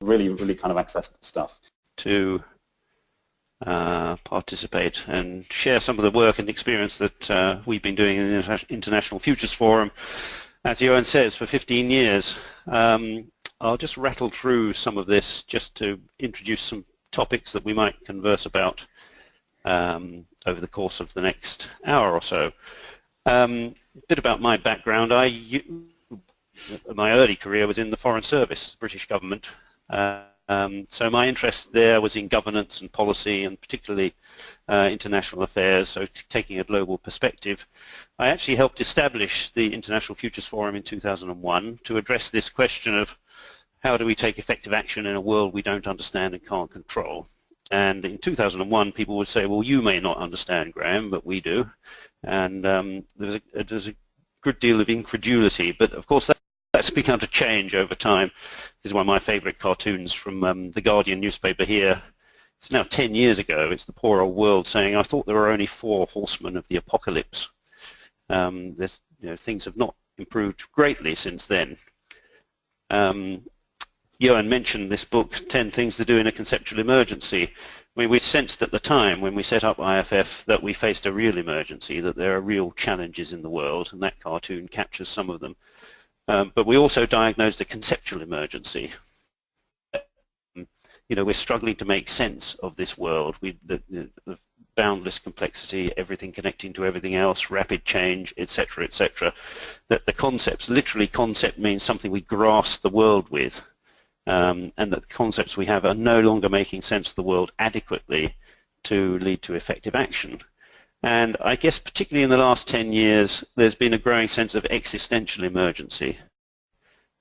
really, really kind of accessible stuff. To uh, participate and share some of the work and experience that uh, we've been doing in the International Futures Forum, as Johan says, for 15 years. Um, I'll just rattle through some of this just to introduce some topics that we might converse about um, over the course of the next hour or so. Um, a bit about my background. I, my early career was in the Foreign Service, British government. Um, so my interest there was in governance and policy and particularly uh, international affairs, so taking a global perspective. I actually helped establish the International Futures Forum in 2001 to address this question of how do we take effective action in a world we don't understand and can't control. And in 2001, people would say, well, you may not understand, Graham, but we do. And um, there's, a, there's a good deal of incredulity, but of course that, that's begun to change over time. This is one of my favorite cartoons from um, the Guardian newspaper here. It's now 10 years ago. It's the poor old world saying, I thought there were only four horsemen of the apocalypse. Um, you know, things have not improved greatly since then. Um, Johan mentioned this book, 10 Things to Do in a Conceptual Emergency. I mean, we sensed at the time when we set up IFF that we faced a real emergency, that there are real challenges in the world, and that cartoon captures some of them. Um, but we also diagnosed a conceptual emergency. You know, we're struggling to make sense of this world. We, the, the boundless complexity, everything connecting to everything else, rapid change, etc., etc. That the concepts, literally concept means something we grasp the world with um, and that the concepts we have are no longer making sense of the world adequately to lead to effective action. And I guess particularly in the last 10 years, there's been a growing sense of existential emergency.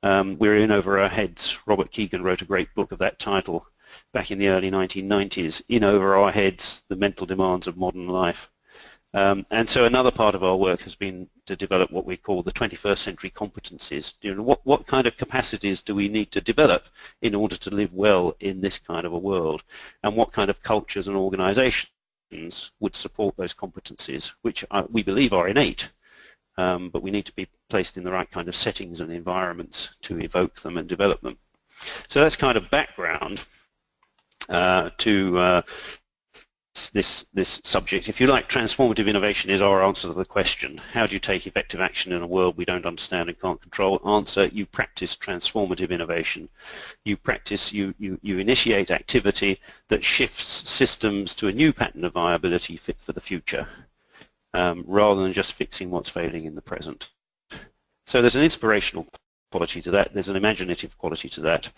Um, we're in over our heads. Robert Kegan wrote a great book of that title back in the early 1990s, In Over Our Heads, The Mental Demands of Modern Life. Um, and so another part of our work has been to develop what we call the 21st century competencies. You know, what, what kind of capacities do we need to develop in order to live well in this kind of a world? And what kind of cultures and organizations would support those competencies, which are, we believe are innate, um, but we need to be placed in the right kind of settings and environments to evoke them and develop them. So that's kind of background uh, to uh, this, this subject. If you like, transformative innovation is our answer to the question. How do you take effective action in a world we don't understand and can't control? Answer, you practice transformative innovation. You practice, you, you, you initiate activity that shifts systems to a new pattern of viability fit for the future, um, rather than just fixing what's failing in the present. So there's an inspirational quality to that, there's an imaginative quality to that.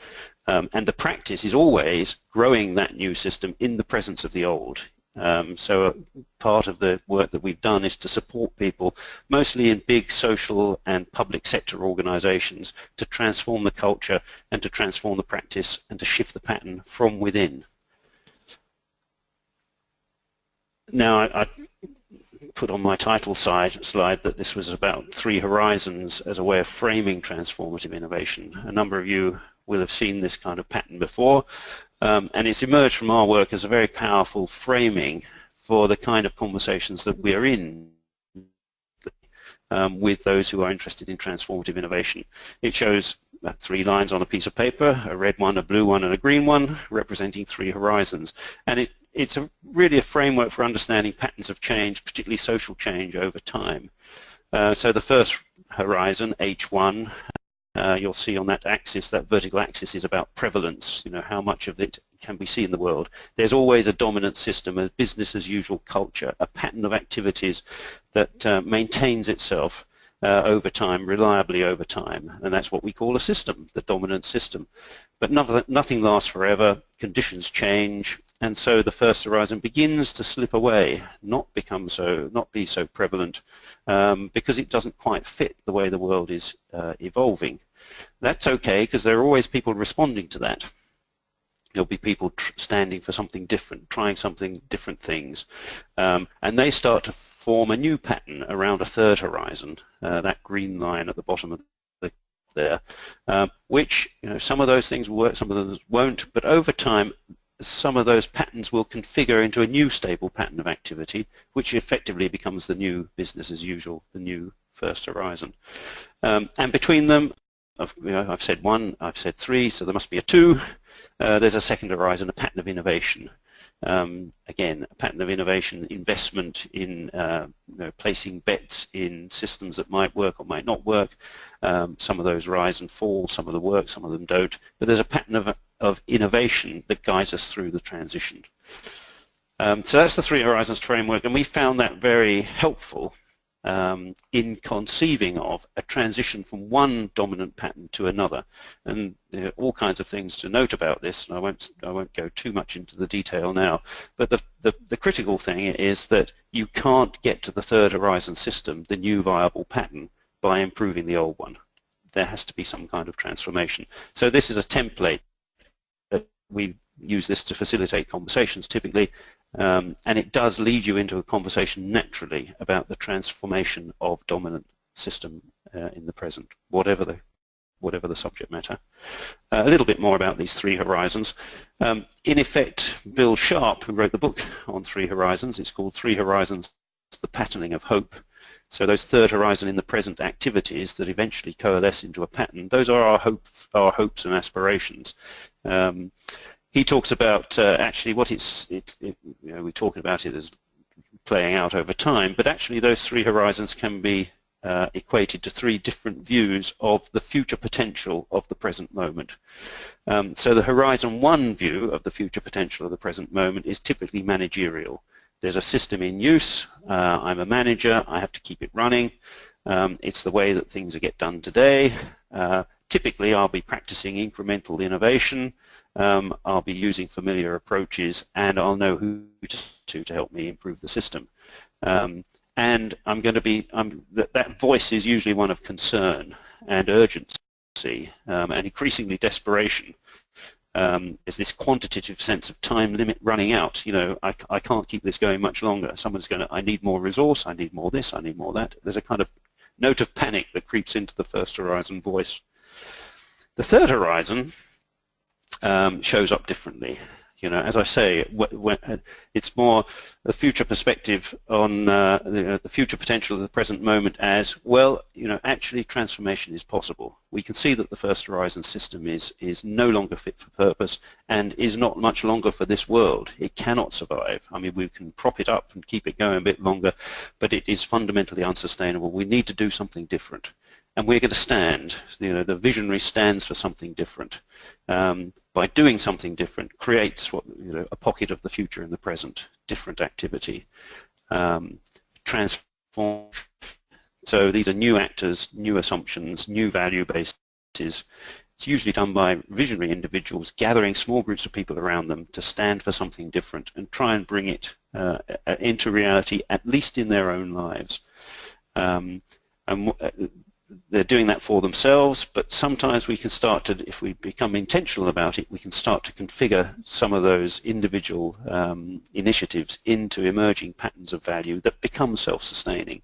Um, and the practice is always growing that new system in the presence of the old. Um, so part of the work that we've done is to support people, mostly in big social and public sector organizations, to transform the culture and to transform the practice and to shift the pattern from within. Now, I, I put on my title side, slide that this was about three horizons as a way of framing transformative innovation. A number of you will have seen this kind of pattern before, um, and it's emerged from our work as a very powerful framing for the kind of conversations that we're in um, with those who are interested in transformative innovation. It shows three lines on a piece of paper, a red one, a blue one, and a green one, representing three horizons. And it it's a, really a framework for understanding patterns of change, particularly social change over time. Uh, so the first horizon, H1, uh, you'll see on that axis, that vertical axis is about prevalence, you know, how much of it can we see in the world. There's always a dominant system, a business as usual culture, a pattern of activities that uh, maintains itself uh, over time, reliably over time, and that's what we call a system, the dominant system. But nothing, nothing lasts forever, conditions change, and so the first horizon begins to slip away, not become so, not be so prevalent, um, because it doesn't quite fit the way the world is uh, evolving. That's okay, because there are always people responding to that. There'll be people standing for something different, trying something different things, um, and they start to form a new pattern around a third horizon, uh, that green line at the bottom of the, there, um, which you know some of those things work, some of those won't, but over time some of those patterns will configure into a new stable pattern of activity, which effectively becomes the new business as usual, the new first horizon. Um, and between them, I've, you know, I've, said one, I've said three, so there must be a two. uh, there's a second horizon, a pattern of innovation. Um, again, a pattern of innovation, investment in uh, you know, placing bets in systems that might work or might not work. Um, some of those rise and fall, some of them work, some of them don't. But there's a pattern of, of innovation that guides us through the transition. Um, so that's the Three Horizons framework, and we found that very helpful um, in conceiving of a transition from one dominant pattern to another. And there are all kinds of things to note about this, and I won't, I won't go too much into the detail now. But the, the, the critical thing is that you can't get to the third horizon system, the new viable pattern, by improving the old one. There has to be some kind of transformation. So this is a template we use this to facilitate conversations typically um, and it does lead you into a conversation naturally about the transformation of dominant system uh, in the present, whatever the whatever the subject matter. Uh, a little bit more about these three horizons. Um, in effect, Bill Sharpe, who wrote the book on Three Horizons, it's called Three Horizons, The Patterning of Hope. So those third horizon in the present activities that eventually coalesce into a pattern, those are our, hope, our hopes and aspirations. Um, he talks about uh, actually what it's, it, it, you know, we talk about it as playing out over time, but actually those three horizons can be uh, equated to three different views of the future potential of the present moment. Um, so the horizon one view of the future potential of the present moment is typically managerial. There's a system in use, uh, I'm a manager, I have to keep it running, um, it's the way that things get done today. Uh, typically I'll be practicing incremental innovation, um, I'll be using familiar approaches and I'll know who to to help me improve the system. Um, and I'm going to be, that, that voice is usually one of concern and urgency um, and increasingly desperation. Um, is this quantitative sense of time limit running out. You know, I, I can't keep this going much longer. Someone's going to, I need more resource, I need more this, I need more that. There's a kind of note of panic that creeps into the first horizon voice. The third horizon um, shows up differently. You know, as I say, it's more the future perspective on uh, the, uh, the, future potential of the present moment as, well, you know, actually transformation is possible. We can see that the first horizon system is, is no longer fit for purpose and is not much longer for this world. It cannot survive. I mean, we can prop it up and keep it going a bit longer, but it is fundamentally unsustainable. We need to do something different and we're going to stand. You know, the visionary stands for something different. Um, by doing something different, creates what you know a pocket of the future in the present, different activity, um, transform. So these are new actors, new assumptions, new value bases. It's usually done by visionary individuals gathering small groups of people around them to stand for something different and try and bring it uh, into reality, at least in their own lives. Um, and uh, they're doing that for themselves, but sometimes we can start to, if we become intentional about it, we can start to configure some of those individual um, initiatives into emerging patterns of value that become self-sustaining.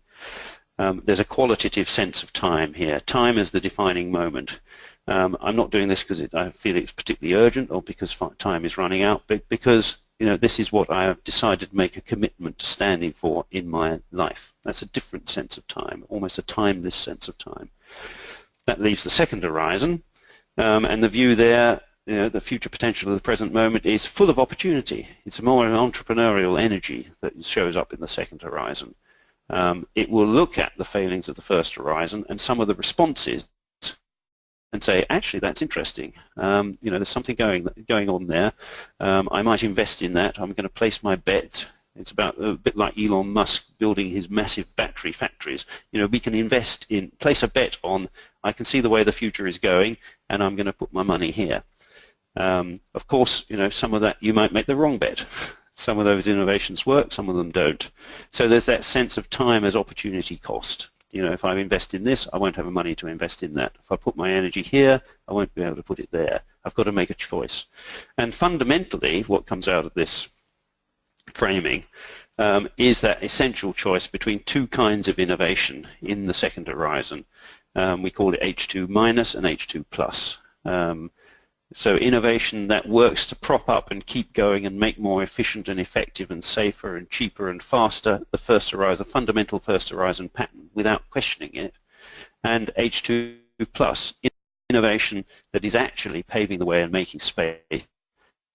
Um, there's a qualitative sense of time here. Time is the defining moment. Um, I'm not doing this because I feel it's particularly urgent or because time is running out, but because you know, this is what I have decided to make a commitment to standing for in my life. That's a different sense of time, almost a timeless sense of time. That leaves the second horizon, um, and the view there, you know, the future potential of the present moment is full of opportunity. It's more an entrepreneurial energy that shows up in the second horizon. Um, it will look at the failings of the first horizon and some of the responses and say, actually, that's interesting. Um, you know, there's something going going on there. Um, I might invest in that. I'm going to place my bet. It's about a bit like Elon Musk building his massive battery factories. You know, we can invest in, place a bet on, I can see the way the future is going, and I'm going to put my money here. Um, of course, you know, some of that you might make the wrong bet. Some of those innovations work, some of them don't. So there's that sense of time as opportunity cost you know, if I invest in this, I won't have the money to invest in that. If I put my energy here, I won't be able to put it there. I've got to make a choice. And fundamentally, what comes out of this framing um, is that essential choice between two kinds of innovation in the second horizon. Um, we call it H2 minus and H2 plus. Um, so innovation that works to prop up and keep going and make more efficient and effective and safer and cheaper and faster the first horizon, the fundamental first horizon pattern without questioning it. And H2 plus innovation that is actually paving the way and making space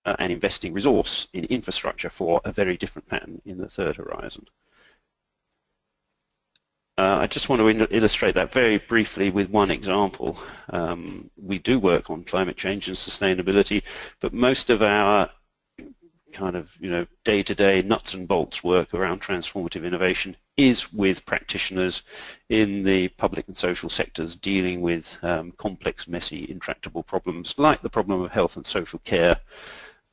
uh, and investing resource in infrastructure for a very different pattern in the third horizon. Uh, I just want to illustrate that very briefly with one example. Um, we do work on climate change and sustainability, but most of our kind of you know day-to-day -day nuts and bolts work around transformative innovation is with practitioners in the public and social sectors dealing with um, complex, messy, intractable problems like the problem of health and social care.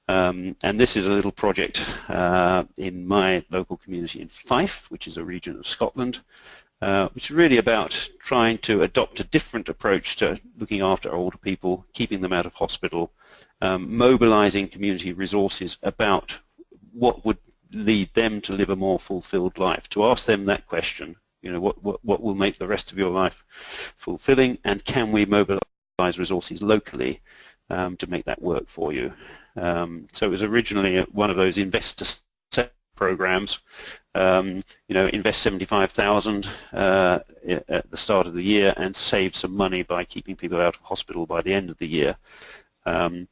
Um, and this is a little project uh, in my local community in Fife, which is a region of Scotland, uh, which is really about trying to adopt a different approach to looking after older people, keeping them out of hospital, um, mobilizing community resources about what would lead them to live a more fulfilled life, to ask them that question, you know, what, what, what will make the rest of your life fulfilling and can we mobilize resources locally um, to make that work for you. Um, so it was originally one of those investor programs. Um, you know, invest 75,000 uh, at the start of the year and save some money by keeping people out of hospital by the end of the year. Um,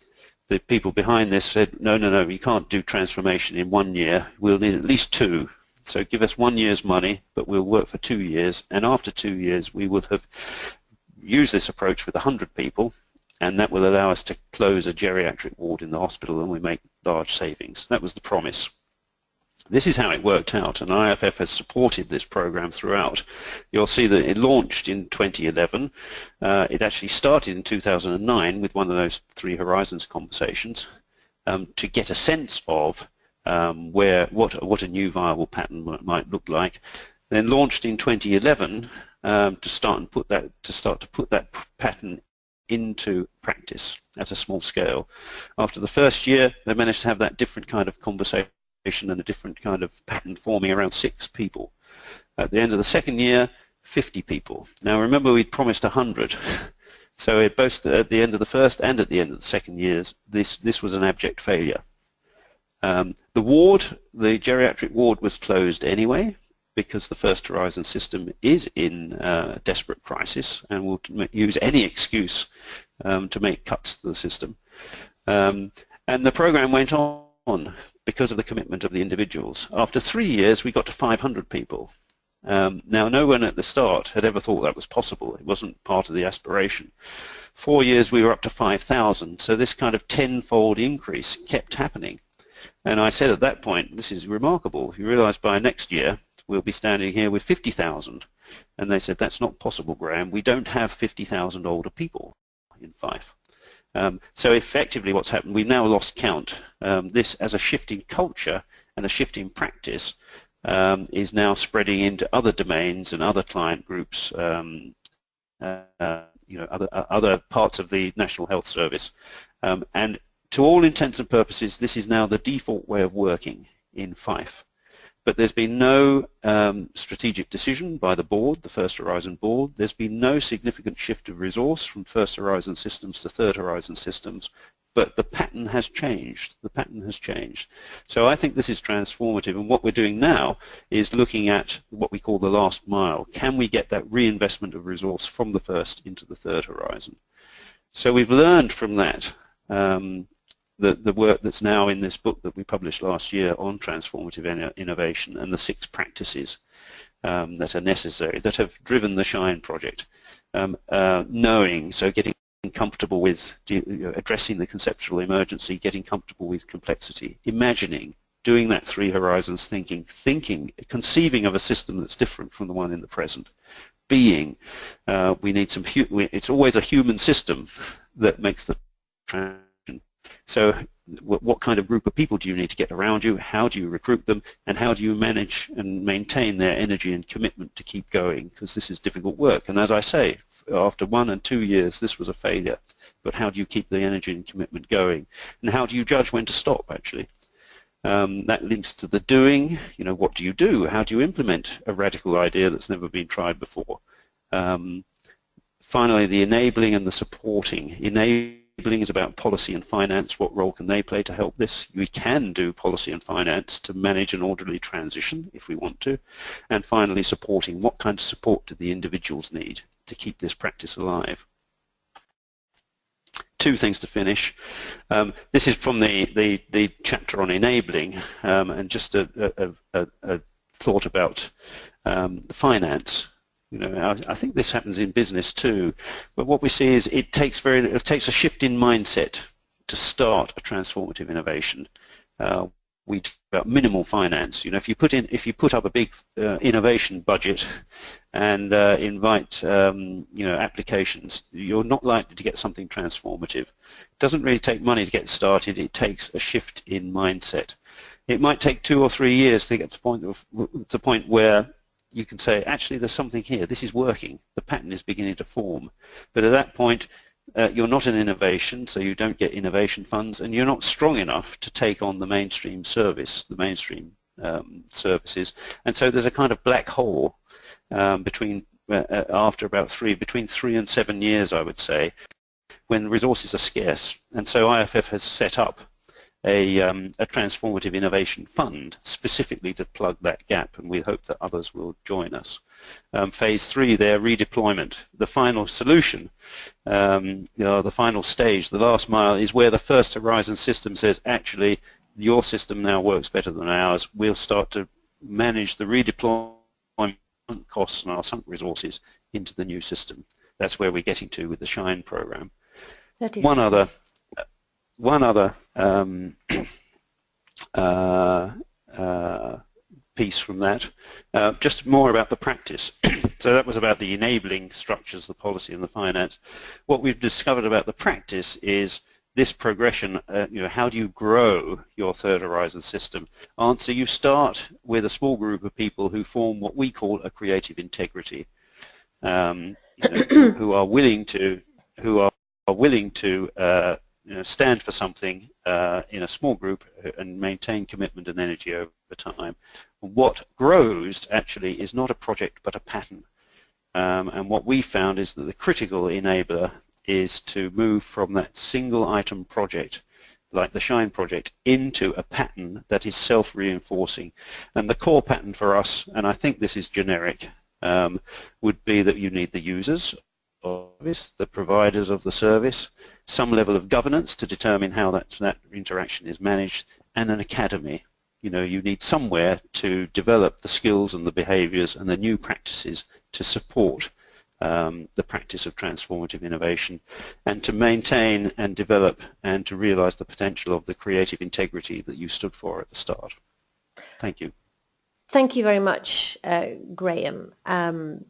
the people behind this said, no, no, no, you can't do transformation in one year. We'll need at least two. So give us one year's money, but we'll work for two years. And after two years, we will have used this approach with 100 people, and that will allow us to close a geriatric ward in the hospital, and we make large savings. That was the promise. This is how it worked out, and IFF has supported this program throughout. You'll see that it launched in 2011. Uh, it actually started in 2009 with one of those three horizons conversations um, to get a sense of um, where what what a new viable pattern might look like. Then launched in 2011 um, to start and put that to start to put that pattern into practice at a small scale. After the first year, they managed to have that different kind of conversation and a different kind of pattern forming around six people. At the end of the second year, 50 people. Now remember we'd promised 100. So at both at the end of the first and at the end of the second years, this, this was an abject failure. Um, the ward, the geriatric ward was closed anyway because the First Horizon system is in uh, desperate crisis and will use any excuse um, to make cuts to the system. Um, and the program went on because of the commitment of the individuals. After three years, we got to 500 people. Um, now, no one at the start had ever thought that was possible. It wasn't part of the aspiration. Four years, we were up to 5,000. So this kind of tenfold increase kept happening. And I said at that point, this is remarkable. You realize by next year, we'll be standing here with 50,000. And they said, that's not possible, Graham. We don't have 50,000 older people in Fife. Um, so effectively what's happened, we've now lost count. Um, this as a shift in culture and a shift in practice um, is now spreading into other domains and other client groups, um, uh, you know, other, uh, other parts of the National Health Service. Um, and to all intents and purposes, this is now the default way of working in Fife. But there's been no um, strategic decision by the board, the First Horizon board. There's been no significant shift of resource from First Horizon systems to Third Horizon systems. But the pattern has changed. The pattern has changed. So I think this is transformative. And what we're doing now is looking at what we call the last mile. Can we get that reinvestment of resource from the first into the third horizon? So we've learned from that um, the, the work that's now in this book that we published last year on transformative innovation and the six practices um, that are necessary, that have driven the SHINE project. Um, uh, knowing, so getting comfortable with addressing the conceptual emergency, getting comfortable with complexity, imagining, doing that three horizons thinking, thinking, conceiving of a system that's different from the one in the present, being, uh, we need some, it's always a human system that makes the so what kind of group of people do you need to get around you? How do you recruit them? And how do you manage and maintain their energy and commitment to keep going? Because this is difficult work. And as I say, after one and two years, this was a failure. But how do you keep the energy and commitment going? And how do you judge when to stop, actually? Um, that links to the doing. You know, what do you do? How do you implement a radical idea that's never been tried before? Um, finally, the enabling and the supporting. Enabling enabling is about policy and finance. What role can they play to help this? We can do policy and finance to manage an orderly transition if we want to. And finally, supporting. What kind of support do the individuals need to keep this practice alive? two things to finish. Um, this is from the, the, the chapter on enabling um, and just a, a, a, a thought about um, finance. You know, I, I, think this happens in business too. But what we see is it takes very it takes a shift in mindset to start a transformative innovation. Uh, we talk about minimal finance. You know, if you put in, if you put up a big uh, innovation budget and uh, invite, um, you know, applications, you're not likely to get something transformative. It doesn't really take money to get started. It takes a shift in mindset. It might take two or three years to get to the point of to the point where you can say, actually, there's something here. This is working. The pattern is beginning to form. But at that point, uh, you're not an innovation, so you don't get innovation funds, and you're not strong enough to take on the mainstream service, the mainstream um, services. And so there's a kind of black hole um, between uh, uh after about three, between three and seven years, I would say, when resources are scarce. And so IFF has set up a, um, a transformative innovation fund specifically to plug that gap, and we hope that others will join us. Um, phase three, their redeployment. The final solution, um, you know, the final stage, the last mile, is where the first Horizon system says, actually, your system now works better than ours. We'll start to manage the redeployment costs and our sunk resources into the new system. That's where we're getting to with the SHINE program. One other one other um, uh, uh, piece from that, uh, just more about the practice. so that was about the enabling structures, the policy and the finance. What we've discovered about the practice is this progression, uh, you know, how do you grow your third horizon system? Answer, you start with a small group of people who form what we call a creative integrity, um, you know, who are willing to, who are, are willing to uh, you know, stand for something uh, in a small group and maintain commitment and energy over time. What grows actually is not a project but a pattern. Um, and what we found is that the critical enabler is to move from that single item project like the SHINE project into a pattern that is self-reinforcing. And the core pattern for us, and I think this is generic, um, would be that you need the users this, the providers of the service, some level of governance to determine how that, that interaction is managed, and an academy. You know, you need somewhere to develop the skills and the behaviors and the new practices to support um, the practice of transformative innovation and to maintain and develop and to realize the potential of the creative integrity that you stood for at the start. Thank you. Thank you very much, uh, Graham. Um,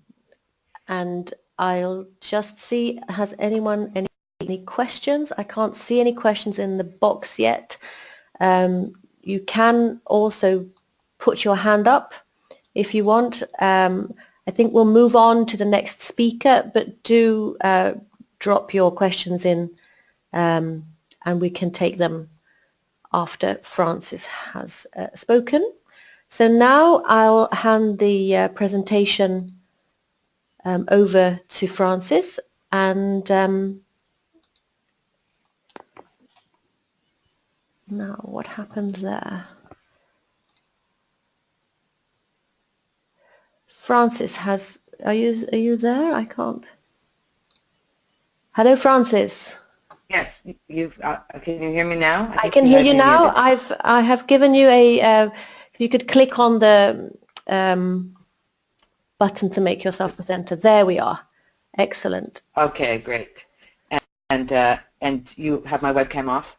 and I'll just see, has anyone any any questions? I can't see any questions in the box yet. Um, you can also put your hand up if you want. Um, I think we'll move on to the next speaker, but do uh, drop your questions in um, and we can take them after Francis has uh, spoken. So now I'll hand the uh, presentation um, over to Francis and um, Now, what happened there? Francis has, are you, are you there? I can't. Hello, Francis. Yes, you uh, can you hear me now? I, I can hear you now. I've I have given you a. Uh, you could click on the um, button to make yourself presenter. There we are. Excellent. Okay, great. And and, uh, and you have my webcam off.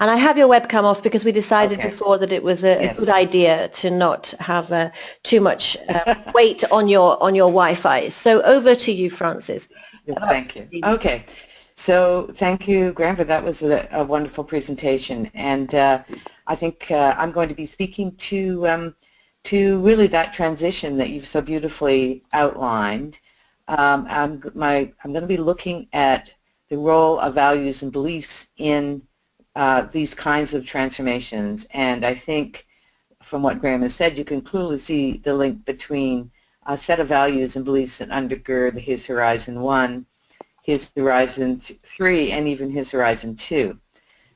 And I have your webcam off because we decided okay. before that it was a, yes. a, good idea to not have uh, too much uh, weight on your on your Wi-Fi. So over to you, Francis. Thank you. Okay. So thank you, Graham, for that was a, a wonderful presentation. And uh, I think uh, I'm going to be speaking to um, to really that transition that you've so beautifully outlined. Um, I'm, my, I'm going to be looking at the role of values and beliefs in uh, these kinds of transformations. And I think from what Graham has said, you can clearly see the link between a set of values and beliefs that undergird his Horizon 1, his Horizon 3, and even his Horizon 2.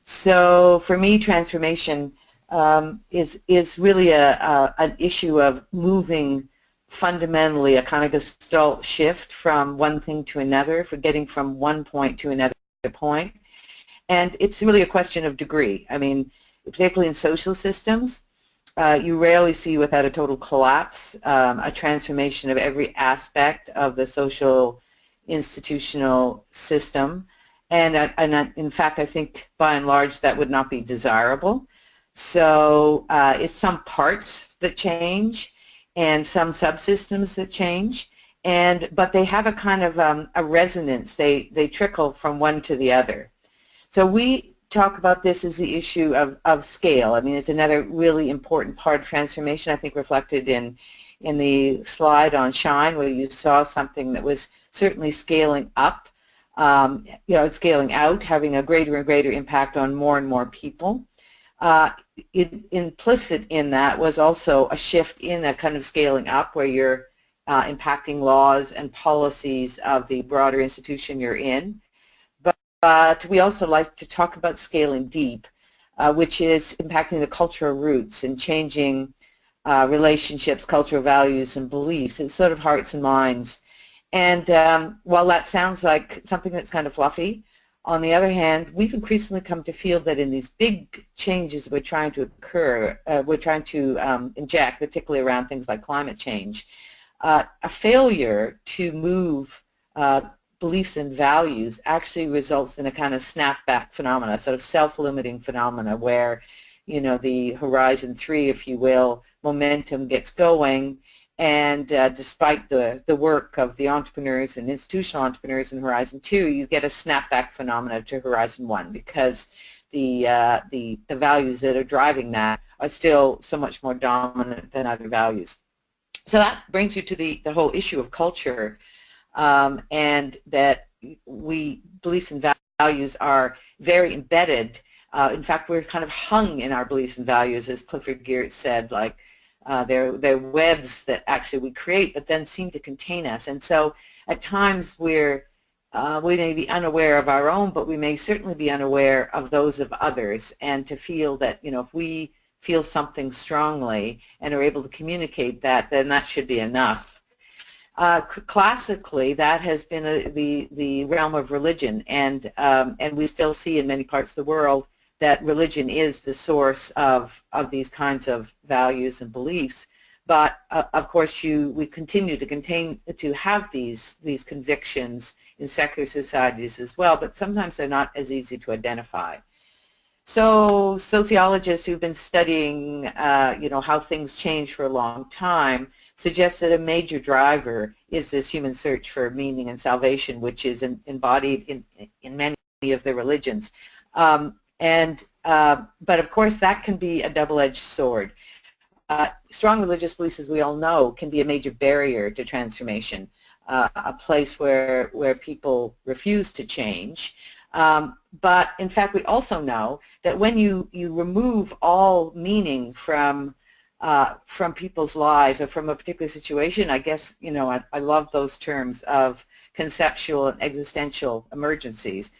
So for me, transformation um, is, is really a, a, an issue of moving fundamentally a kind of gestalt shift from one thing to another, for getting from one point to another point. And it's really a question of degree. I mean, particularly in social systems, uh, you rarely see without a total collapse um, a transformation of every aspect of the social institutional system. And, uh, and in fact, I think by and large that would not be desirable. So uh, it's some parts that change and some subsystems that change. And, but they have a kind of um, a resonance. They, they trickle from one to the other. So we talk about this as the issue of, of scale. I mean, it's another really important part of transformation, I think reflected in, in the slide on Shine where you saw something that was certainly scaling up, um, you know, scaling out, having a greater and greater impact on more and more people. Uh, it, implicit in that was also a shift in that kind of scaling up where you're uh, impacting laws and policies of the broader institution you're in. But we also like to talk about scaling deep, uh, which is impacting the cultural roots and changing uh, relationships, cultural values, and beliefs. It's sort of hearts and minds. And um, while that sounds like something that's kind of fluffy, on the other hand, we've increasingly come to feel that in these big changes we're trying to occur, uh, we're trying to um, inject, particularly around things like climate change, uh, a failure to move uh, beliefs and values actually results in a kind of snapback phenomena, sort of self-limiting phenomena where, you know, the horizon three, if you will, momentum gets going and uh, despite the, the work of the entrepreneurs and institutional entrepreneurs in Horizon 2, you get a snapback phenomena to Horizon 1 because the, uh, the, the values that are driving that are still so much more dominant than other values. So that brings you to the, the whole issue of culture um, and that we beliefs and values are very embedded. Uh, in fact, we're kind of hung in our beliefs and values, as Clifford Geertz said, like uh, they're, they're webs that actually we create but then seem to contain us. And so at times we're, uh, we may be unaware of our own, but we may certainly be unaware of those of others. And to feel that, you know, if we feel something strongly and are able to communicate that, then that should be enough. Uh, classically, that has been a, the the realm of religion, and um, and we still see in many parts of the world that religion is the source of of these kinds of values and beliefs. But uh, of course, you we continue to contain to have these these convictions in secular societies as well, but sometimes they're not as easy to identify. So sociologists who've been studying, uh, you know, how things change for a long time suggest that a major driver is this human search for meaning and salvation, which is in, embodied in, in many of the religions. Um, and uh, but of course that can be a double-edged sword. Uh, strong religious beliefs, as we all know, can be a major barrier to transformation, uh, a place where where people refuse to change. Um, but in fact, we also know that when you you remove all meaning from uh, from people's lives or from a particular situation. I guess, you know, I, I love those terms of conceptual and existential emergencies.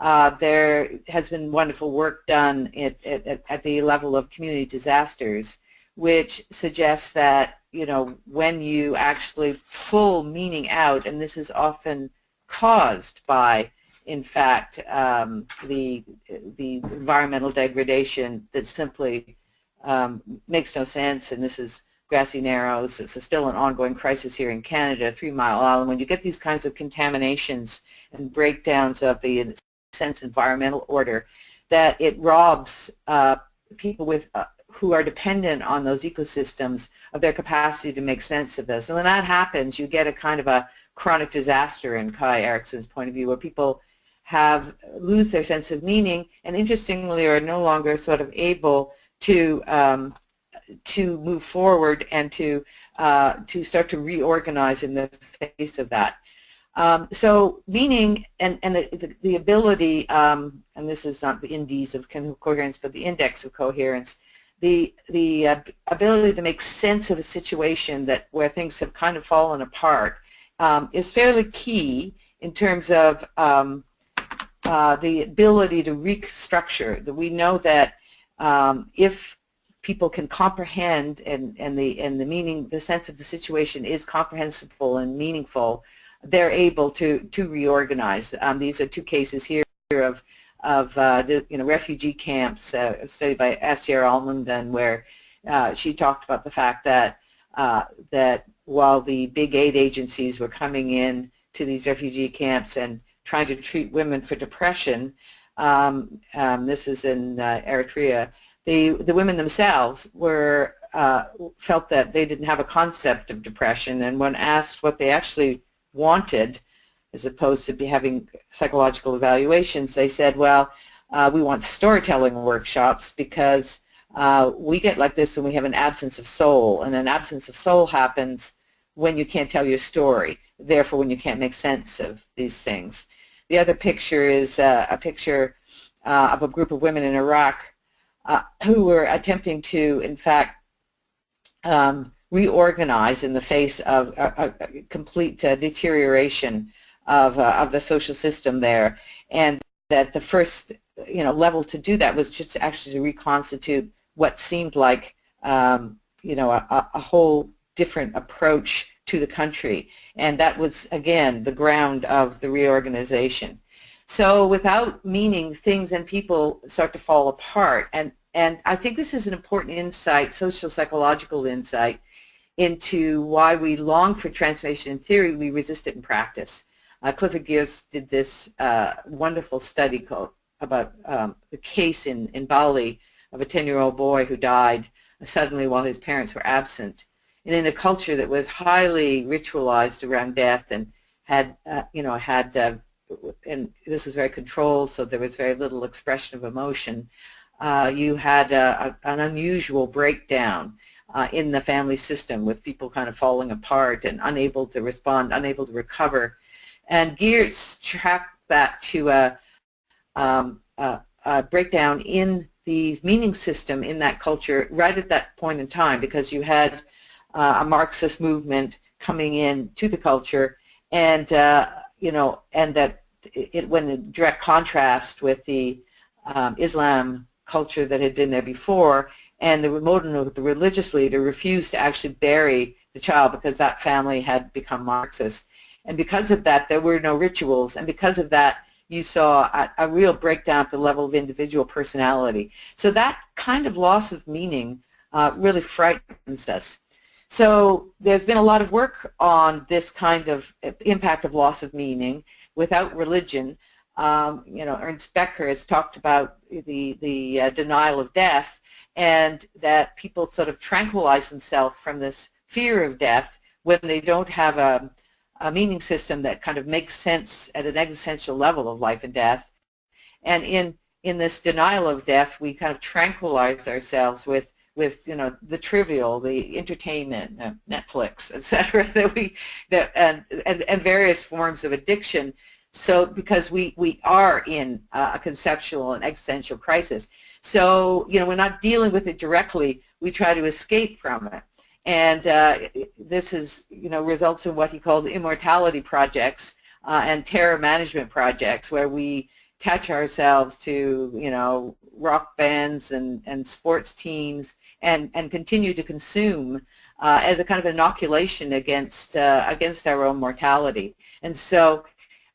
Uh, there has been wonderful work done at, at, at, the level of community disasters which suggests that, you know, when you actually pull meaning out, and this is often caused by, in fact, um, the, the environmental degradation that simply um, makes no sense, and this is Grassy Narrows. It's still an ongoing crisis here in Canada, Three Mile Island. When you get these kinds of contaminations and breakdowns of the, sense, environmental order, that it robs uh, people with uh, who are dependent on those ecosystems of their capacity to make sense of this. And when that happens, you get a kind of a chronic disaster in Kai Erikson's point of view, where people have lose their sense of meaning and interestingly are no longer sort of able to um, to move forward and to uh, to start to reorganize in the face of that. Um, so meaning and, and the, the, the ability, um, and this is not the indices of coherence, but the index of coherence, the, the uh, ability to make sense of a situation that where things have kind of fallen apart um, is fairly key in terms of um, uh, the ability to restructure. That we know that um, if people can comprehend and, and, the, and the meaning, the sense of the situation is comprehensible and meaningful, they're able to, to reorganize. Um, these are two cases here of of uh, the you know refugee camps, uh, study by Astier Almedom, where uh, she talked about the fact that uh, that while the big aid agencies were coming in to these refugee camps and trying to treat women for depression, um, um, this is in uh, Eritrea, the the women themselves were uh, felt that they didn't have a concept of depression, and when asked what they actually wanted, as opposed to be having psychological evaluations, they said, well, uh, we want storytelling workshops because uh, we get like this when we have an absence of soul, and an absence of soul happens when you can't tell your story, therefore when you can't make sense of these things. The other picture is uh, a picture uh, of a group of women in Iraq uh, who were attempting to, in fact, um, reorganize in the face of a, a complete uh, deterioration of, uh, of the social system there, and that the first you know level to do that was just actually to reconstitute what seemed like um, you know a, a whole different approach to the country, and that was again the ground of the reorganization. So without meaning, things and people start to fall apart, and and I think this is an important insight, social psychological insight, into why we long for transformation in theory, we resist it in practice. Uh, Clifford Geertz did this uh, wonderful study called, about um, the case in, in Bali of a 10-year-old boy who died suddenly while his parents were absent. And in a culture that was highly ritualized around death and had, uh, you know, had, uh, and this was very controlled, so there was very little expression of emotion, uh, you had a, a, an unusual breakdown uh, in the family system with people kind of falling apart and unable to respond, unable to recover. And Geertz tracked that to a, um, a, a breakdown in the meaning system in that culture right at that point in time because you had uh, a Marxist movement coming in to the culture and uh, you know and that it went in direct contrast with the um, Islam culture that had been there before and the remote the religious leader refused to actually bury the child because that family had become Marxist and because of that there were no rituals and because of that you saw a, a, real breakdown at the level of individual personality. So that kind of loss of meaning uh, really frightens us. So there's been a lot of work on this kind of impact of loss of meaning without religion. Um, you know, Ernst Becker has talked about the, the uh, denial of death and that people sort of tranquilize themselves from this fear of death when they don't have a, a meaning system that kind of makes sense at an existential level of life and death. And in in this denial of death, we kind of tranquilize ourselves with with you know the trivial, the entertainment, uh, Netflix, etc. That we that and, and and various forms of addiction. So because we we are in a conceptual and existential crisis, so you know we're not dealing with it directly. We try to escape from it. And uh, this is, you know, results in what he calls immortality projects uh, and terror management projects where we attach ourselves to, you know, rock bands and, and sports teams and, and continue to consume uh, as a kind of inoculation against, uh, against our own mortality. And so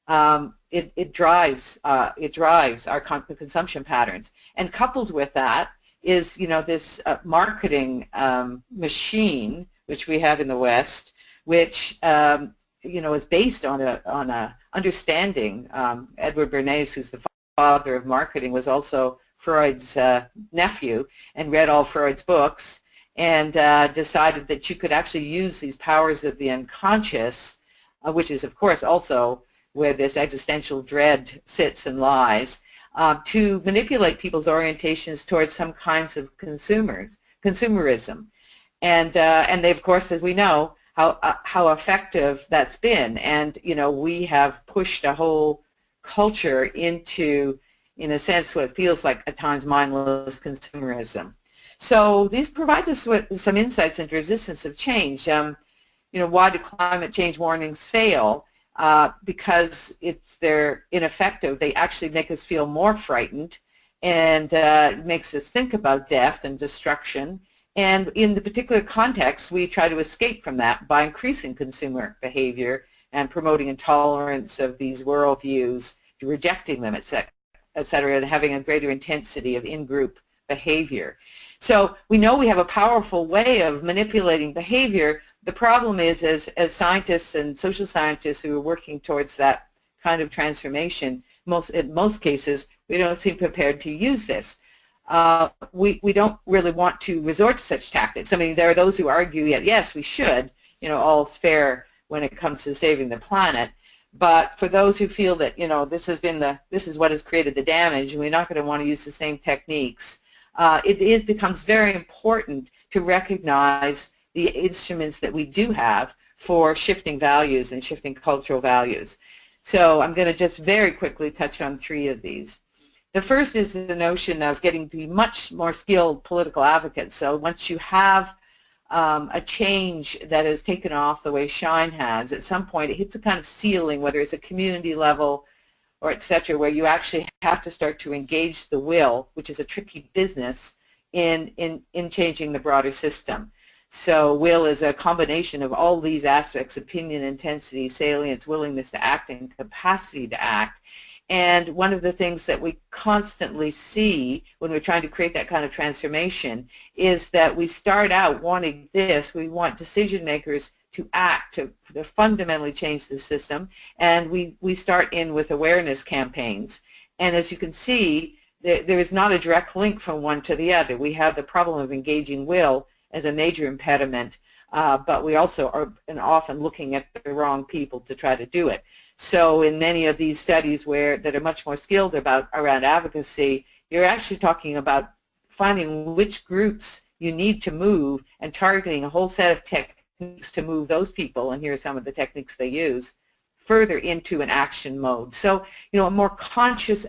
um, it, it drives, uh, it drives our consumption patterns. And coupled with that, is you know this uh, marketing um, machine which we have in the West, which um, you know is based on a on a understanding. Um, Edward Bernays, who's the father of marketing, was also Freud's uh, nephew and read all Freud's books and uh, decided that you could actually use these powers of the unconscious, uh, which is of course also where this existential dread sits and lies, uh, to manipulate people's orientations towards some kinds of consumers, consumerism. And, uh, and they, of course, as we know, how, uh, how effective that's been. And, you know, we have pushed a whole culture into, in a sense, what feels like at times mindless consumerism. So this provides us with some insights into resistance of change. Um, you know, why do climate change warnings fail? Uh, because it's they're ineffective. They actually make us feel more frightened and uh, makes us think about death and destruction. And in the particular context, we try to escape from that by increasing consumer behavior and promoting intolerance of these worldviews, rejecting them, etc., et cetera, and having a greater intensity of in-group behavior. So we know we have a powerful way of manipulating behavior. The problem is, as, as scientists and social scientists who are working towards that kind of transformation, most, in most cases, we don't seem prepared to use this. Uh, we, we don't really want to resort to such tactics. I mean, there are those who argue, yet yes, we should, you know, all's fair when it comes to saving the planet. But for those who feel that, you know, this has been the, this is what has created the damage, and we're not going to want to use the same techniques, uh, it is becomes very important to recognize the instruments that we do have for shifting values and shifting cultural values. So I'm going to just very quickly touch on three of these. The first is the notion of getting to be much more skilled political advocates. So once you have um, a change that has taken off the way Shine has, at some point it hits a kind of ceiling, whether it's a community level or et cetera, where you actually have to start to engage the will, which is a tricky business, in, in, in changing the broader system. So will is a combination of all these aspects, opinion, intensity, salience, willingness to act, and capacity to act. And one of the things that we constantly see when we're trying to create that kind of transformation is that we start out wanting this. We want decision makers to act, to, to fundamentally change the system. And we, we start in with awareness campaigns. And as you can see, there, there is not a direct link from one to the other. We have the problem of engaging will as a major impediment, uh, but we also are often looking at the wrong people to try to do it. So in many of these studies where that are much more skilled about around advocacy, you're actually talking about finding which groups you need to move and targeting a whole set of techniques to move those people, and here are some of the techniques they use, further into an action mode. So, you know, a more conscious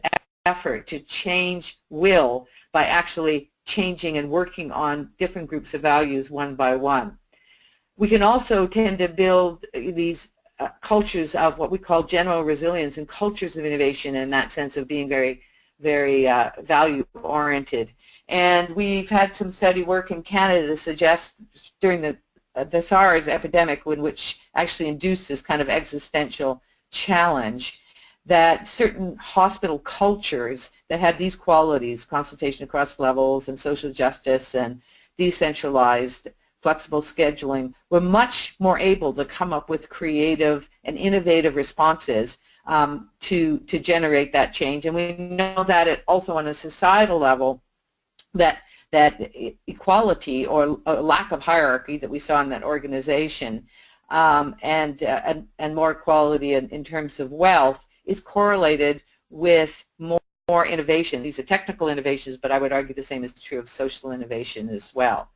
effort to change will by actually changing and working on different groups of values one by one. We can also tend to build these uh, cultures of what we call general resilience and cultures of innovation in that sense of being very, very uh, value-oriented. And we've had some study work in Canada to suggest during the, uh, the SARS epidemic, which actually induced this kind of existential challenge, that certain hospital cultures that had these qualities, consultation across levels and social justice and decentralized flexible scheduling, we're much more able to come up with creative and innovative responses um, to, to generate that change. And we know that it also on a societal level that that equality or lack of hierarchy that we saw in that organization um, and, uh, and, and more equality in, in terms of wealth is correlated with more, more innovation. These are technical innovations, but I would argue the same is true of social innovation as well.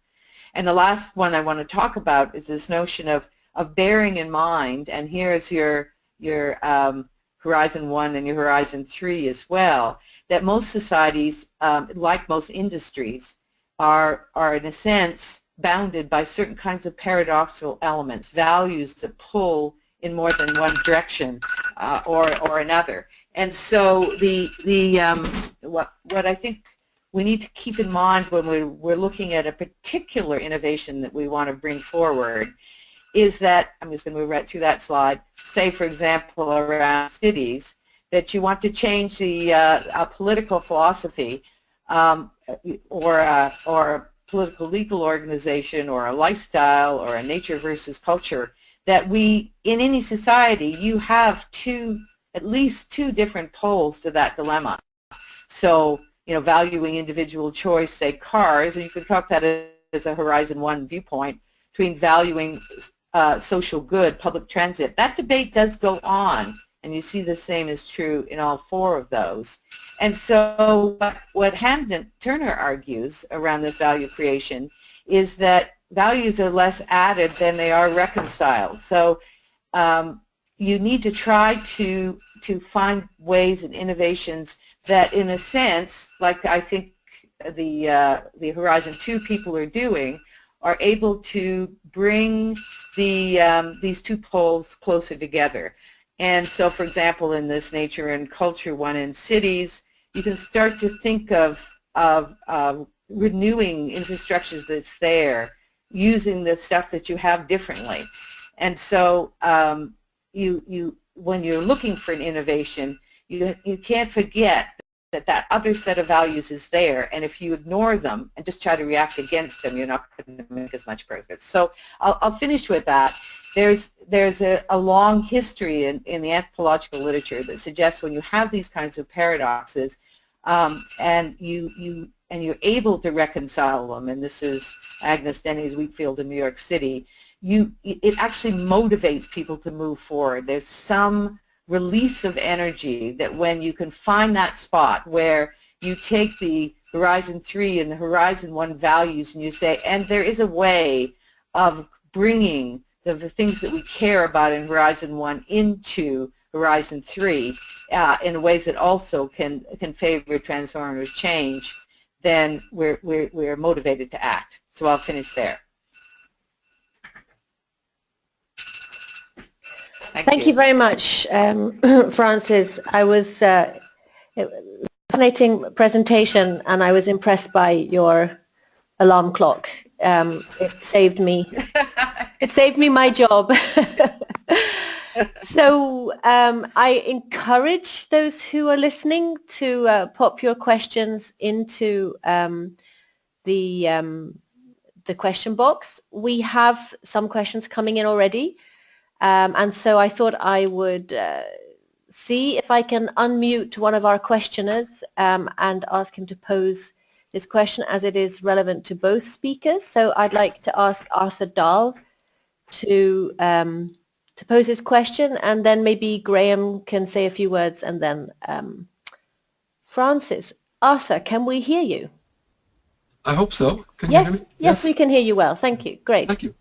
And the last one I want to talk about is this notion of, of bearing in mind, and here's your, your um, Horizon 1 and your Horizon 3 as well, that most societies, um, like most industries, are, are in a sense bounded by certain kinds of paradoxical elements, values that pull in more than one direction uh, or, or another. And so the, the, um, what, what I think we need to keep in mind when we're, we're looking at a particular innovation that we want to bring forward is that, I'm just going to move right through that slide, say for example around cities, that you want to change the uh, political philosophy um, or, a, or a political legal organization or a lifestyle or a nature versus culture, that we, in any society, you have two, at least two different poles to that dilemma. So you know, valuing individual choice, say cars, and you could talk that as a Horizon 1 viewpoint, between valuing uh, social good, public transit. That debate does go on, and you see the same is true in all four of those. And so what, what Hamden Turner argues around this value creation is that values are less added than they are reconciled. So um, you need to try to, to find ways and innovations that in a sense, like I think the, uh, the Horizon 2 people are doing, are able to bring the, um, these two poles closer together. And so, for example, in this nature and culture one in cities, you can start to think of, of uh, renewing infrastructures that's there, using the stuff that you have differently. And so um, you, you, when you're looking for an innovation, you, you can't forget that that other set of values is there, and if you ignore them and just try to react against them, you're not going to make as much progress. So I'll, I'll finish with that. There's, there's a, a long history in, in the anthropological literature that suggests when you have these kinds of paradoxes, um, and you, you and you're able to reconcile them, and this is Agnes Denes Wheatfield in New York City, you, it actually motivates people to move forward. There's some release of energy that when you can find that spot where you take the Horizon 3 and the Horizon 1 values and you say, and there is a way of bringing the, the things that we care about in Horizon 1 into Horizon 3 uh, in ways that also can, can favor transformative change, then we're, we're, we're motivated to act. So I'll finish there. Thank, Thank you. you. very much, um, Frances. I was uh, fascinating presentation, and I was impressed by your alarm clock. Um, it saved me. it saved me my job. so um, I encourage those who are listening to uh, pop your questions into um, the um, the question box. We have some questions coming in already. Um, and so I thought I would uh, see if I can unmute one of our questioners um, and ask him to pose his question as it is relevant to both speakers. So I'd like to ask Arthur Dahl to um, to pose his question and then maybe Graham can say a few words and then um, Frances. Arthur, can we hear you? I hope so. Can yes, yes, yes, we can hear you well. Thank you. Great. Thank you.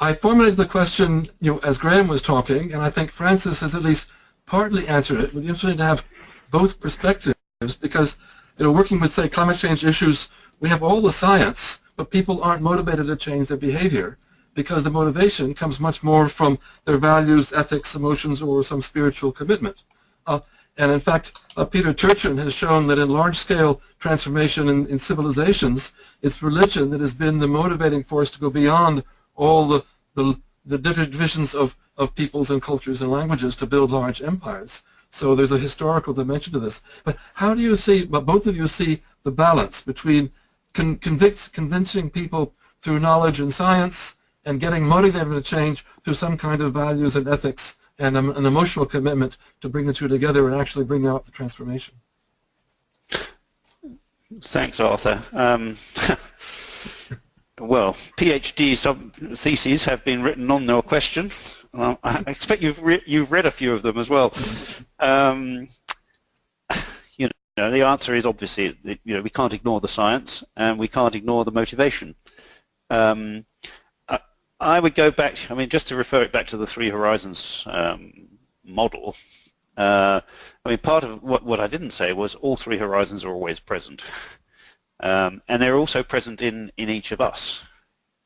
I formulated the question, you know, as Graham was talking, and I think Frances has at least partly answered it. It would be interesting to have both perspectives because, you know, working with, say, climate change issues, we have all the science, but people aren't motivated to change their behavior because the motivation comes much more from their values, ethics, emotions, or some spiritual commitment. Uh, and in fact, uh, Peter Turchin has shown that in large-scale transformation in, in civilizations, it's religion that has been the motivating force to go beyond all the the, the divisions of, of peoples and cultures and languages to build large empires. So there's a historical dimension to this. But how do you see, but both of you see the balance between con convincing people through knowledge and science and getting motivated to change through some kind of values and ethics and um, an emotional commitment to bring the two together and actually bring out the transformation? Thanks, Arthur. Um, well, PhD sub theses have been written on your question. Well, I expect you've re you've read a few of them as well. Um, you know, the answer is obviously you know we can't ignore the science and we can't ignore the motivation. Um, I, would go back. I mean, just to refer it back to the Three Horizons um, model. Uh, I mean, part of what what I didn't say was all three horizons are always present. Um, and they're also present in, in each of us.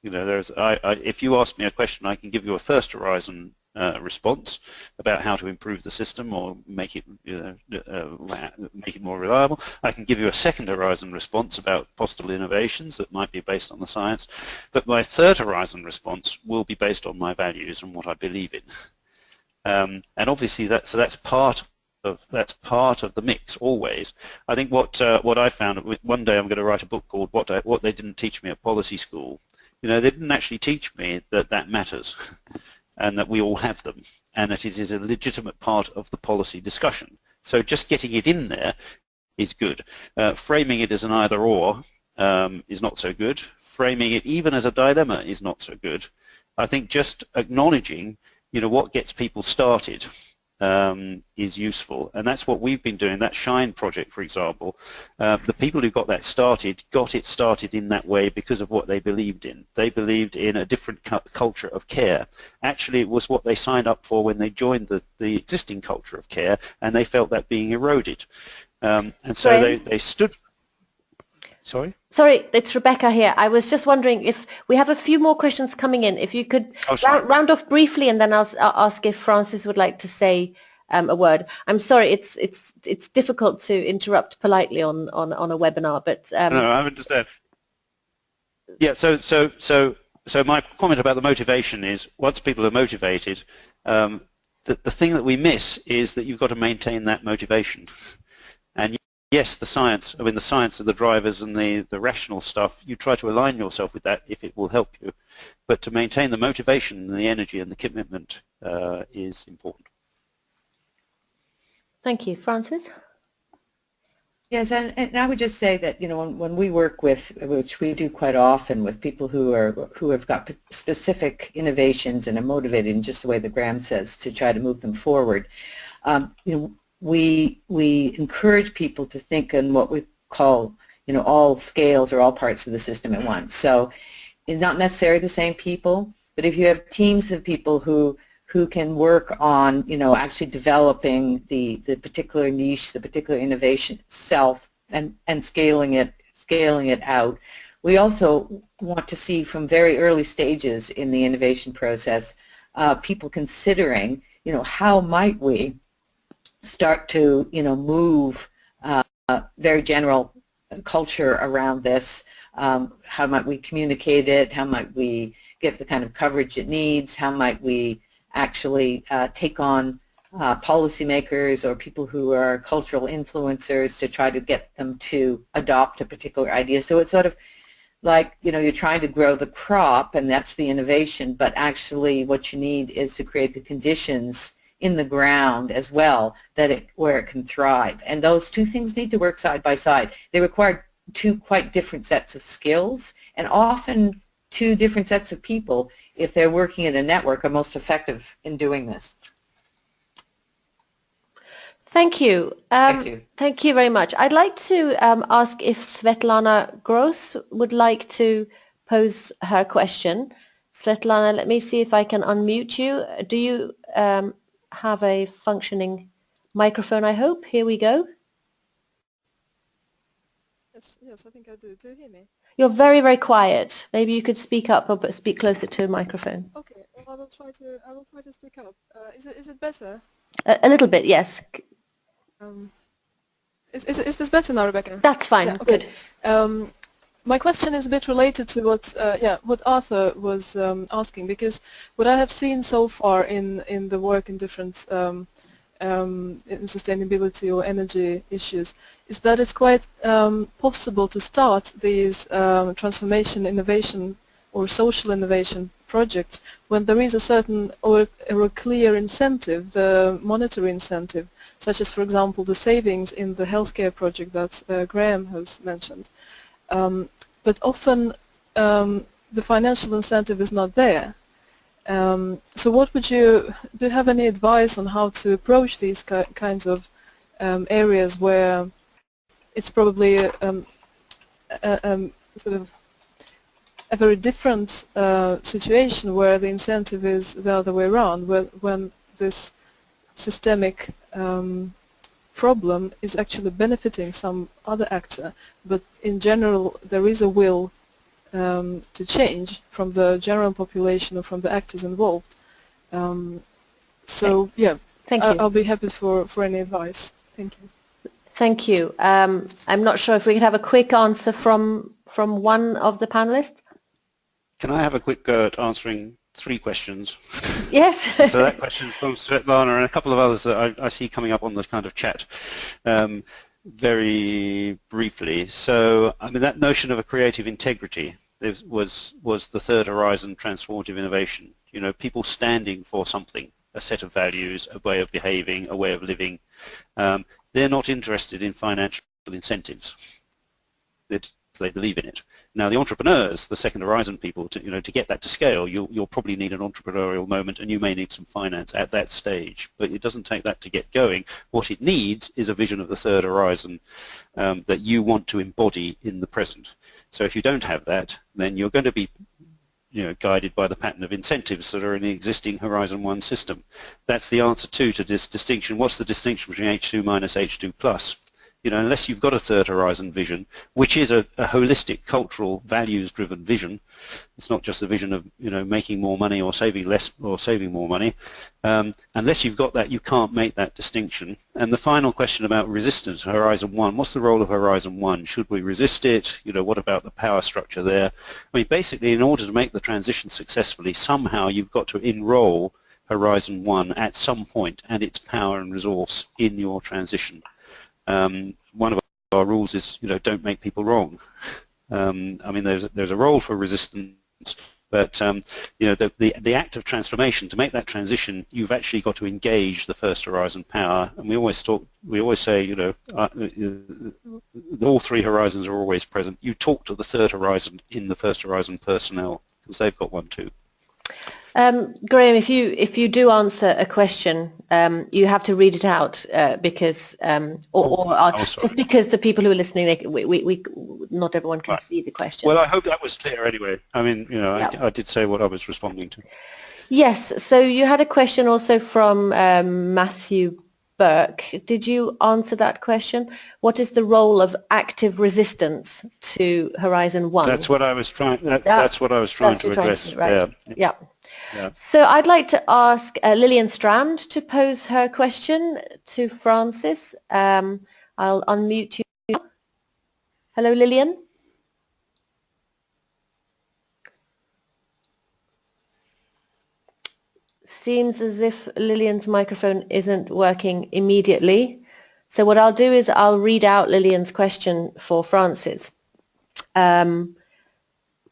You know, there's, I, I, if you ask me a question, I can give you a first horizon uh, response about how to improve the system or make it uh, make it more reliable. I can give you a second horizon response about possible innovations that might be based on the science. But my third horizon response will be based on my values and what I believe in. Um, and obviously that, so that's part of that's part of the mix always. I think what uh, what I found one day I'm going to write a book called what I, what they didn't teach me at policy school. You know, they didn't actually teach me that that matters, and that we all have them, and that it is a legitimate part of the policy discussion. So just getting it in there is good. Uh, framing it as an either-or um, is not so good. Framing it even as a dilemma is not so good. I think just acknowledging, you know, what gets people started um, is useful. And that's what we've been doing. That Shine project, for example, uh, the people who got that started got it started in that way because of what they believed in. They believed in a different cu culture of care. Actually, it was what they signed up for when they joined the, the existing culture of care, and they felt that being eroded. Um, and so they, they stood Sorry? Sorry, it's Rebecca here. I was just wondering if we have a few more questions coming in. If you could oh, round, round, off briefly and then I'll, I'll, ask if Frances would like to say um, a word. I'm sorry, it's it's it's difficult to interrupt politely on, on, on a webinar, but... Um, no, I understand. Yeah, so, so, so, so my comment about the motivation is once people are motivated, um, the, the thing that we miss is that you've got to maintain that motivation. And yes, the science, I mean the science of the drivers and the, the rational stuff, you try to align yourself with that if it will help you. But to maintain the motivation and the energy and the commitment uh, is important. Thank you. Frances? Yes, and, and I would just say that, you know, when, when we work with, which we do quite often with people who are, who have got specific innovations and are motivated in just the way that Graham says to try to move them forward, um, you know, we, we encourage people to think in what we call, you know, all scales or all parts of the system at once. So it's not necessarily the same people, but if you have teams of people who who can work on, you know, actually developing the, the particular niche, the particular innovation itself and, and scaling it, scaling it out. We also want to see from very early stages in the innovation process uh, people considering, you know, how might we start to, you know, move uh, very general culture around this, um, how might we communicate it, how might we get the kind of coverage it needs, how might we actually uh, take on uh, policymakers or people who are cultural influencers to try to get them to adopt a particular idea. So it's sort of like, you know, you're trying to grow the crop and that's the innovation, but actually what you need is to create the conditions in the ground as well that it, where it can thrive. And those two things need to work side by side. They require two quite different sets of skills and often two different sets of people if they're working in a network, are most effective in doing this. Thank you. Um, thank you. Thank you very much. I'd like to um, ask if Svetlana Gross would like to pose her question. Svetlana, let me see if I can unmute you. Do you um, have a functioning microphone, I hope? Here we go. Yes, yes, I think I do. Do you hear me? You're very, very quiet. Maybe you could speak up or but speak closer to a microphone. Okay, well, I will try to. I will try to speak up. Uh, is it is it better? A, a little bit, yes. Um, is, is is this better now, Rebecca? That's fine. Yeah, okay. Good. Um, my question is a bit related to what uh, yeah what Arthur was um, asking because what I have seen so far in in the work in different um, um, in sustainability or energy issues is that it's quite um, possible to start these um, transformation innovation or social innovation projects when there is a certain or, or, a clear incentive, the monetary incentive, such as for example the savings in the healthcare project that uh, Graham has mentioned. Um, but often um, the financial incentive is not there. Um, so what would you, do you have any advice on how to approach these ki kinds of um, areas where it's probably um, a, a, sort of a very different uh, situation where the incentive is the other way around, where, when this systemic um, problem is actually benefiting some other actor, but in general there is a will um, to change from the general population or from the actors involved. Um, so yeah, Thank you. I'll be happy for, for any advice. Thank you. Thank you. Um, I'm not sure if we could have a quick answer from from one of the panelists. Can I have a quick go at answering three questions? Yes. so that question from Svetlana and a couple of others that I, I see coming up on the kind of chat. Um, very briefly. So, I mean, that notion of a creative integrity was was the third horizon transformative innovation. You know, people standing for something, a set of values, a way of behaving, a way of living. Um, they're not interested in financial incentives. It, they believe in it. Now the entrepreneurs, the second horizon people, to, you know, to get that to scale, you'll, you'll probably need an entrepreneurial moment and you may need some finance at that stage. But it doesn't take that to get going. What it needs is a vision of the third horizon um, that you want to embody in the present. So if you don't have that, then you're going to be you know, guided by the pattern of incentives that are in the existing Horizon 1 system. That's the answer too to this distinction. What's the distinction between H2 minus H2 plus? You know, unless you've got a third horizon vision, which is a, a holistic, cultural, values-driven vision, it's not just a vision of, you know, making more money or saving less or saving more money. Um, unless you've got that, you can't make that distinction. And the final question about resistance, Horizon 1, what's the role of Horizon 1? Should we resist it? You know, what about the power structure there? I mean, basically, in order to make the transition successfully, somehow you've got to enroll Horizon 1 at some point and its power and resource in your transition. Um, one of our rules is, you know, don't make people wrong. Um, I mean, there's there's a role for resistance, but um, you know, the, the the act of transformation to make that transition, you've actually got to engage the first horizon power. And we always talk, we always say, you know, uh, uh, all three horizons are always present. You talk to the third horizon in the first horizon personnel because they've got one too. Um, Graham, if you if you do answer a question, um, you have to read it out uh, because um, or, or uh, oh, just because the people who are listening, they, we, we, we not everyone can right. see the question. Well, I hope that was clear anyway. I mean, you know, I, I, did say what I was responding to. Yes. So you had a question also from um, Matthew Burke. Did you answer that question? What is the role of active resistance to Horizon One? That's what I was trying. That, yeah. That's what I was trying to address. Trying to, right. Yeah. yeah. So I'd like to ask uh, Lillian Strand to pose her question to Frances. Um, I'll unmute you. Hello, Lillian. Seems as if Lillian's microphone isn't working immediately. So what I'll do is I'll read out Lillian's question for Frances. Um,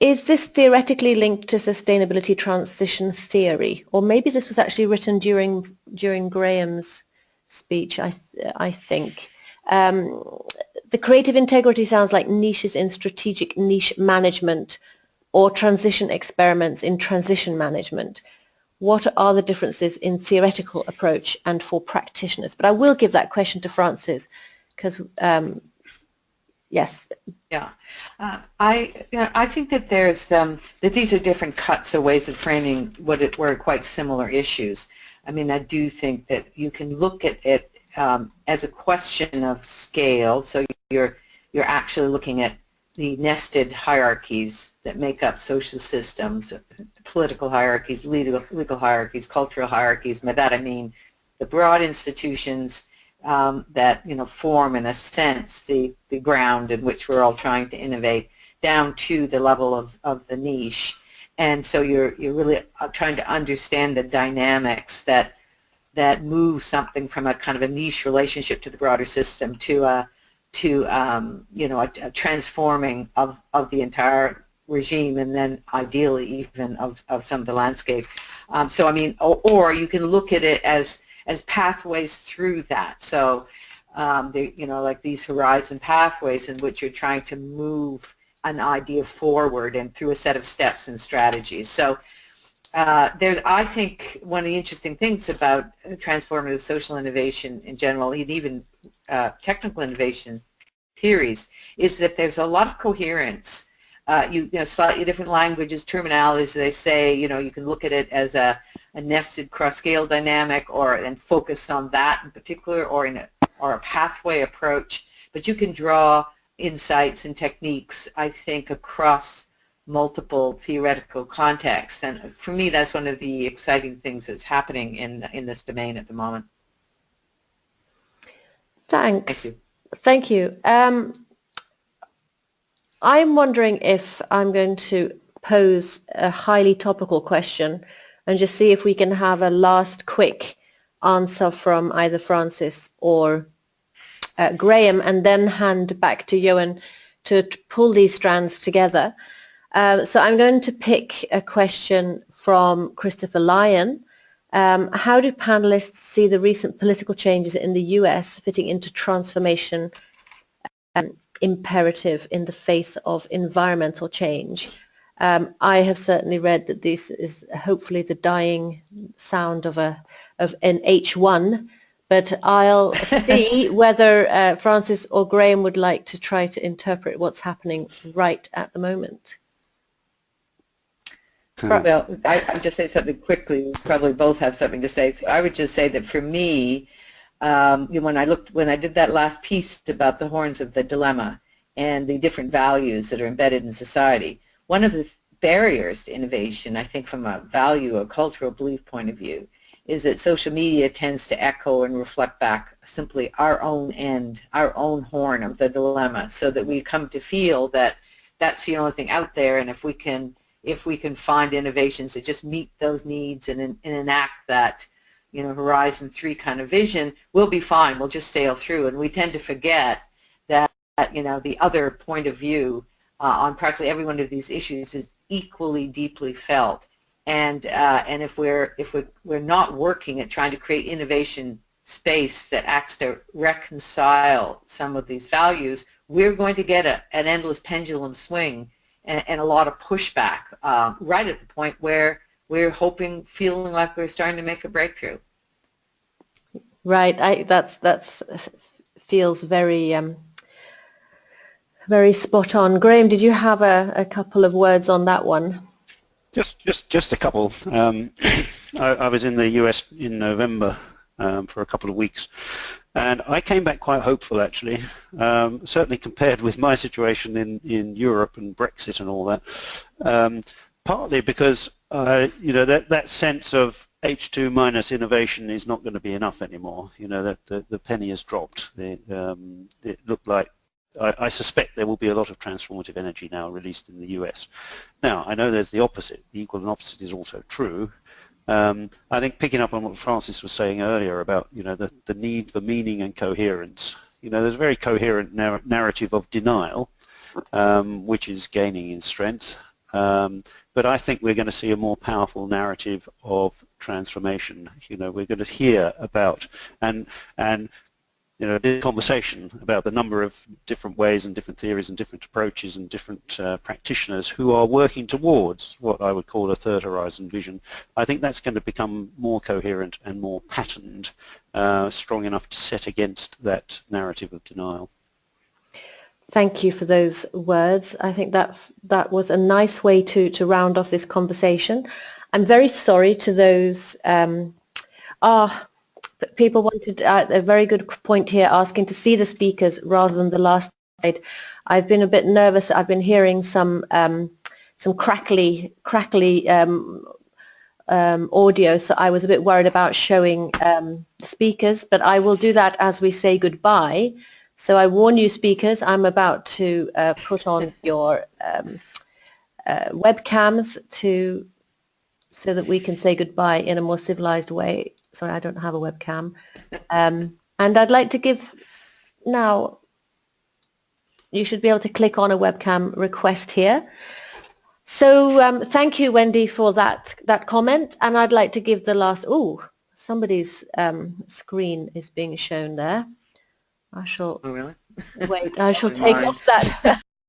is this theoretically linked to sustainability transition theory? Or maybe this was actually written during, during Graham's speech, I, I think. Um, the creative integrity sounds like niches in strategic niche management or transition experiments in transition management. What are the differences in theoretical approach and for practitioners? But I will give that question to Frances because um, Yes. Yeah, uh, I you know, I think that there's um, that these are different cuts or ways of framing what it were quite similar issues. I mean, I do think that you can look at it um, as a question of scale. So you're you're actually looking at the nested hierarchies that make up social systems, political hierarchies, legal, legal hierarchies, cultural hierarchies. By that I mean the broad institutions um, that you know form in a sense the, the ground in which we're all trying to innovate down to the level of, of the niche and so you're you're really uh, trying to understand the dynamics that that move something from a kind of a niche relationship to the broader system to a to um, you know a, a transforming of of the entire regime and then ideally even of, of some of the landscape. Um, so I mean, or, or, you can look at it as as pathways through that. So, um, they, you know, like these horizon pathways in which you're trying to move an idea forward and through a set of steps and strategies. So, uh, there, I think one of the interesting things about transformative social innovation in general, and even uh, technical innovation theories, is that there's a lot of coherence. Uh, you, you know, slightly different languages, terminologies. They say, you know, you can look at it as a a nested cross-scale dynamic or and focus on that in particular or in a, or a pathway approach. But you can draw insights and techniques, I think, across multiple theoretical contexts. And for me, that's one of the exciting things that's happening in, in this domain at the moment. Thanks. Thank you. Thank you. Um, I'm wondering if I'm going to pose a highly topical question and just see if we can have a last quick answer from either Frances or uh, Graham and then hand back to Johan to, to pull these strands together. Uh, so I'm going to pick a question from Christopher Lyon. Um, how do panelists see the recent political changes in the US fitting into transformation um, imperative in the face of environmental change? Um, I have certainly read that this is hopefully the dying sound of a of an H1, but I'll see whether uh, Frances or Graham would like to try to interpret what's happening right at the moment. Well, I, I'll just say something quickly. We probably both have something to say. So I would just say that for me, um, when I looked, when I did that last piece about the horns of the dilemma and the different values that are embedded in society, one of the barriers to innovation, I think from a value or cultural belief point of view, is that social media tends to echo and reflect back simply our own end, our own horn of the dilemma, so that we come to feel that that's the only thing out there, and if we can if we can find innovations that just meet those needs and, and enact that you know Horizon 3 kind of vision, we'll be fine. We'll just sail through, and we tend to forget that you know, the other point of view uh, on practically every one of these issues is equally deeply felt. And uh, and if we're if we're, we're not working at trying to create innovation space that acts to reconcile some of these values, we're going to get a, an endless pendulum swing and, and a lot of pushback uh, right at the point where we're hoping, feeling like we're starting to make a breakthrough. Right, I, that's that's feels very um, very spot on. Graham, did you have a, a couple of words on that one? Just, just, just a couple. Um, I, I, was in the US in November um, for a couple of weeks, and I came back quite hopeful, actually. Um, certainly compared with my situation in in Europe and Brexit and all that. Um, partly because uh, you know that that sense of H2 minus innovation is not going to be enough anymore. You know that the, the penny has dropped. The, um, it looked like I, I, suspect there will be a lot of transformative energy now released in the US. Now I know there's the opposite. The equal and opposite is also true. Um, I think picking up on what Frances was saying earlier about you know the, the need for meaning and coherence. You know there's a very coherent narr narrative of denial, um, which is gaining in strength. Um, but I think we're going to see a more powerful narrative of transformation. You know, we're going to hear about and and you know, this conversation about the number of different ways and different theories and different approaches and different uh, practitioners who are working towards what I would call a third horizon vision. I think that's going to become more coherent and more patterned, uh, strong enough to set against that narrative of denial. Thank you for those words. I think that that was a nice way to, to round off this conversation. I'm very sorry to those, um, ah, people wanted uh, a very good point here asking to see the speakers rather than the last slide. I've been a bit nervous. I've been hearing some um, some crackly, crackly um, um, audio, so I was a bit worried about showing um, speakers, but I will do that as we say goodbye. So I warn you speakers, I'm about to uh, put on your um, uh, webcams to so that we can say goodbye in a more civilized way. Sorry, I don't have a webcam. Um, and I'd like to give now, you should be able to click on a webcam request here. So um, thank you, Wendy, for that, that comment. And I'd like to give the last, oh, somebody's um, screen is being shown there. I shall oh, really? wait. I shall take off that